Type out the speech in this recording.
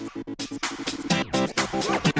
Música